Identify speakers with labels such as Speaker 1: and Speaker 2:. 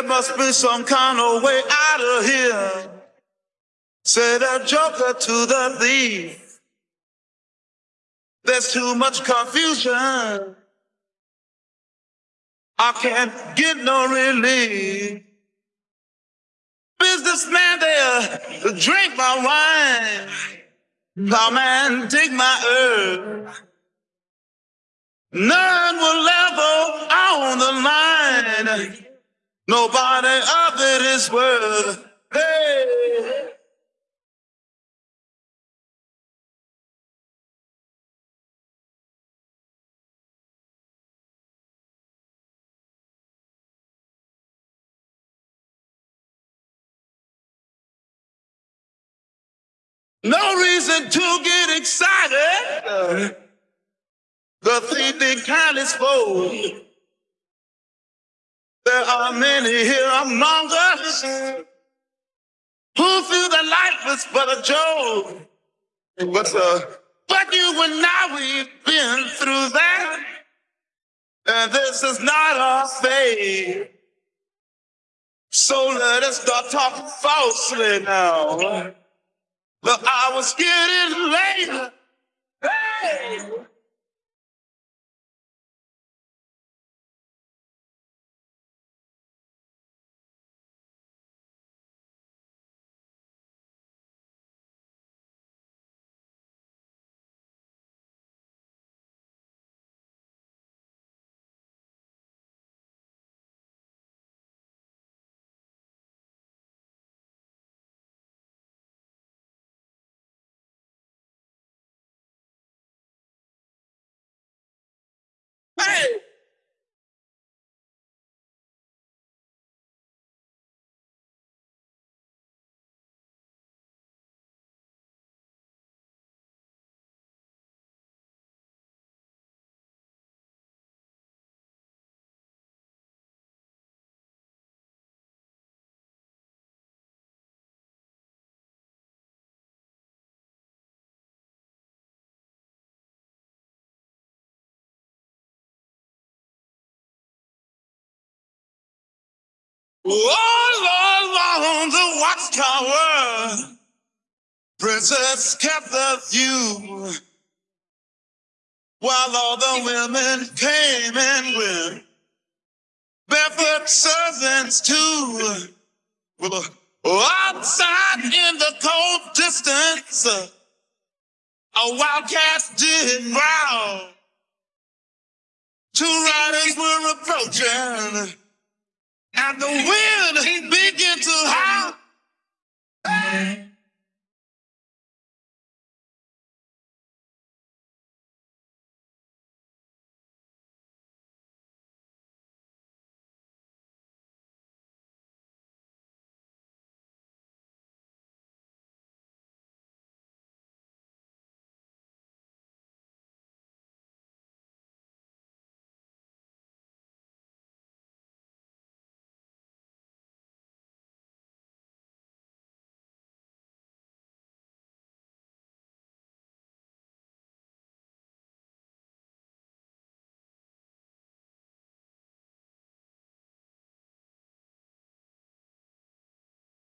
Speaker 1: There must be some kind of way out of here. Said a joker to the thief. There's too much confusion. I can't get no relief. Businessman there, drink my wine. Plowman, take my herb. None will level on the line. Nobody it is worth. Hey. No reason to get excited. The thief kindly spoke. There are many here among us who feel that life is but a joke. But, uh, but you and I, we've been through that. And this is not our fate. So let us start talking falsely now. But I was getting late. Hey! All along the watchtower, princess kept the view, while all the women came and went. Barefoot servants too. Outside in the cold distance, a wildcat did growl. Two riders were approaching. And the wind began to.